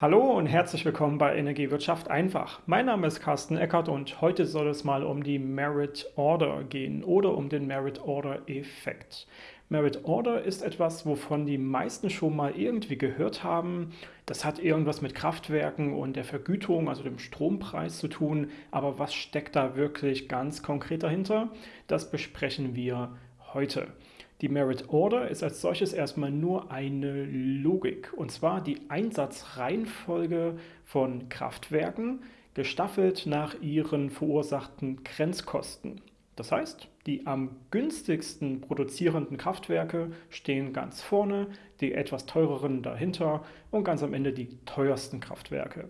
Hallo und herzlich willkommen bei Energiewirtschaft einfach. Mein Name ist Carsten Eckert und heute soll es mal um die Merit Order gehen oder um den Merit Order Effekt. Merit Order ist etwas, wovon die meisten schon mal irgendwie gehört haben. Das hat irgendwas mit Kraftwerken und der Vergütung, also dem Strompreis zu tun. Aber was steckt da wirklich ganz konkret dahinter? Das besprechen wir heute. Die Merit Order ist als solches erstmal nur eine Logik, und zwar die Einsatzreihenfolge von Kraftwerken, gestaffelt nach ihren verursachten Grenzkosten. Das heißt, die am günstigsten produzierenden Kraftwerke stehen ganz vorne, die etwas teureren dahinter und ganz am Ende die teuersten Kraftwerke.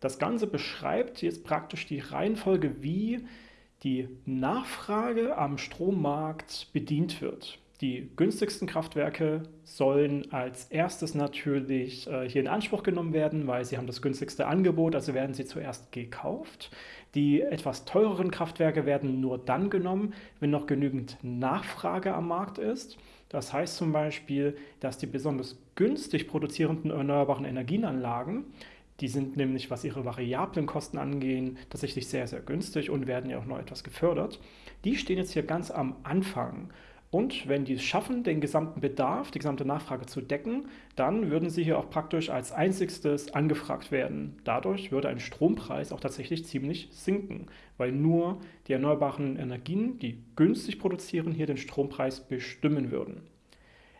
Das Ganze beschreibt jetzt praktisch die Reihenfolge, wie die Nachfrage am Strommarkt bedient wird. Die günstigsten Kraftwerke sollen als erstes natürlich äh, hier in Anspruch genommen werden, weil sie haben das günstigste Angebot, also werden sie zuerst gekauft. Die etwas teureren Kraftwerke werden nur dann genommen, wenn noch genügend Nachfrage am Markt ist. Das heißt zum Beispiel, dass die besonders günstig produzierenden erneuerbaren Energienanlagen die sind nämlich, was ihre variablen Kosten angehen, tatsächlich sehr, sehr günstig und werden ja auch noch etwas gefördert. Die stehen jetzt hier ganz am Anfang. Und wenn die es schaffen, den gesamten Bedarf, die gesamte Nachfrage zu decken, dann würden sie hier auch praktisch als einzigstes angefragt werden. Dadurch würde ein Strompreis auch tatsächlich ziemlich sinken, weil nur die erneuerbaren Energien, die günstig produzieren, hier den Strompreis bestimmen würden.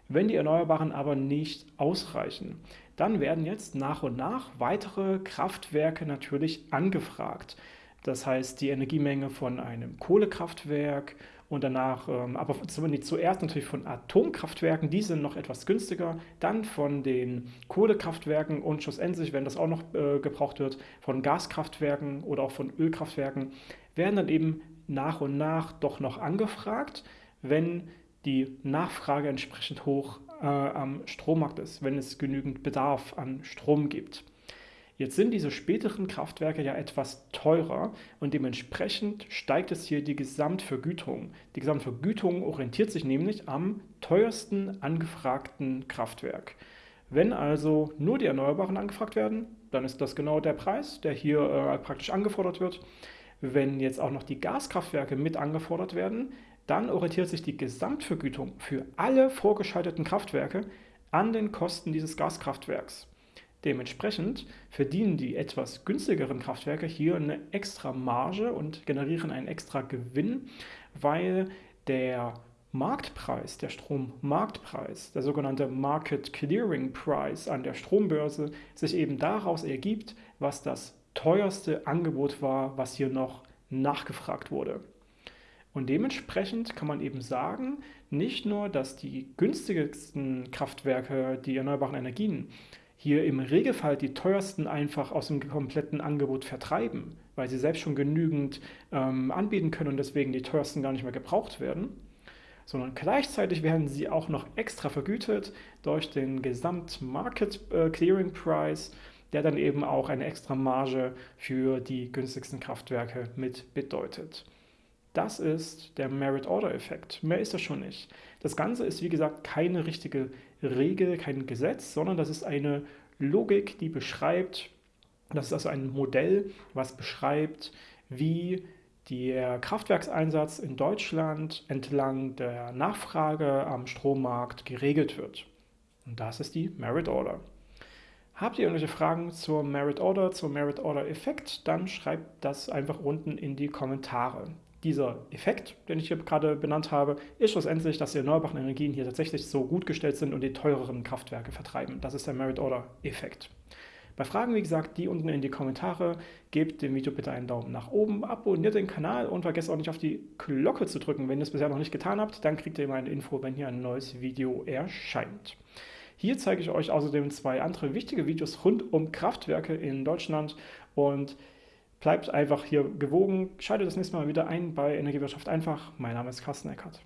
Wenn die Erneuerbaren aber nicht ausreichen, dann werden jetzt nach und nach weitere Kraftwerke natürlich angefragt. Das heißt, die Energiemenge von einem Kohlekraftwerk und danach, ähm, aber zuerst natürlich von Atomkraftwerken, die sind noch etwas günstiger, dann von den Kohlekraftwerken und schlussendlich, wenn das auch noch äh, gebraucht wird, von Gaskraftwerken oder auch von Ölkraftwerken, werden dann eben nach und nach doch noch angefragt, wenn die Nachfrage entsprechend hoch äh, am Strommarkt ist, wenn es genügend Bedarf an Strom gibt. Jetzt sind diese späteren Kraftwerke ja etwas teurer und dementsprechend steigt es hier die Gesamtvergütung. Die Gesamtvergütung orientiert sich nämlich am teuersten angefragten Kraftwerk. Wenn also nur die Erneuerbaren angefragt werden, dann ist das genau der Preis, der hier äh, praktisch angefordert wird. Wenn jetzt auch noch die Gaskraftwerke mit angefordert werden, dann orientiert sich die Gesamtvergütung für alle vorgeschalteten Kraftwerke an den Kosten dieses Gaskraftwerks. Dementsprechend verdienen die etwas günstigeren Kraftwerke hier eine extra Marge und generieren einen extra Gewinn, weil der Marktpreis, der Strommarktpreis, der sogenannte Market Clearing Price an der Strombörse sich eben daraus ergibt, was das teuerste Angebot war, was hier noch nachgefragt wurde. Und dementsprechend kann man eben sagen, nicht nur, dass die günstigsten Kraftwerke die erneuerbaren Energien hier im Regelfall die teuersten einfach aus dem kompletten Angebot vertreiben, weil sie selbst schon genügend ähm, anbieten können und deswegen die teuersten gar nicht mehr gebraucht werden, sondern gleichzeitig werden sie auch noch extra vergütet durch den Gesamt-Market äh, Clearing Price, der dann eben auch eine extra Marge für die günstigsten Kraftwerke mit bedeutet. Das ist der Merit-Order-Effekt. Mehr ist das schon nicht. Das Ganze ist, wie gesagt, keine richtige Regel, kein Gesetz, sondern das ist eine Logik, die beschreibt, das ist also ein Modell, was beschreibt, wie der Kraftwerkseinsatz in Deutschland entlang der Nachfrage am Strommarkt geregelt wird. Und das ist die Merit Order. Habt ihr irgendwelche Fragen zur Merit Order, zum Merit Order Effekt, dann schreibt das einfach unten in die Kommentare dieser Effekt, den ich hier gerade benannt habe, ist schlussendlich, dass die erneuerbaren Energien hier tatsächlich so gut gestellt sind und die teureren Kraftwerke vertreiben. Das ist der Merit-Order-Effekt. Bei Fragen, wie gesagt, die unten in die Kommentare. Gebt dem Video bitte einen Daumen nach oben, abonniert den Kanal und vergesst auch nicht auf die Glocke zu drücken. Wenn ihr es bisher noch nicht getan habt, dann kriegt ihr immer eine Info, wenn hier ein neues Video erscheint. Hier zeige ich euch außerdem zwei andere wichtige Videos rund um Kraftwerke in Deutschland und Bleibt einfach hier gewogen. Schaltet das nächste Mal wieder ein bei Energiewirtschaft einfach. Mein Name ist Carsten Eckert.